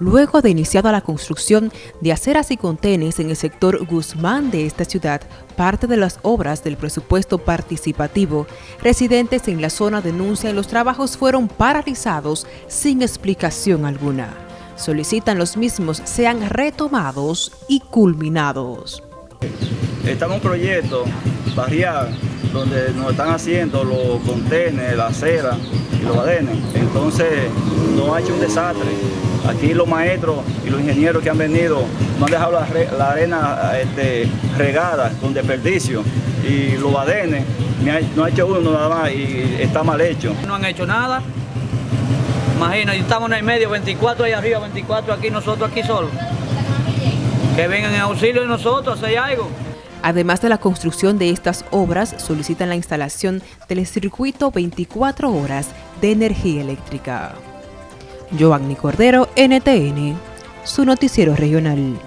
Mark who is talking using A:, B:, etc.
A: luego de iniciada la construcción de aceras y contenes en el sector Guzmán de esta ciudad, parte de las obras del presupuesto participativo, residentes en la zona denuncian los trabajos fueron paralizados sin explicación alguna. Solicitan los mismos sean retomados y culminados.
B: Estamos en un proyecto barrial donde nos están haciendo los contenes, la acera y los badenes. Entonces nos ha hecho un desastre. Aquí los maestros y los ingenieros que han venido no han dejado la, arena este, regada con desperdicio y los badenes no ha hecho uno nada más y está mal hecho.
C: No han hecho nada. Imagina, estamos en el medio, 24 ahí arriba, 24 aquí, nosotros aquí solos. Que vengan en auxilio de nosotros, hay algo.
A: Además de la construcción de estas obras, solicitan la instalación del circuito 24 horas de energía eléctrica. Giovanni Cordero, NTN, su noticiero regional.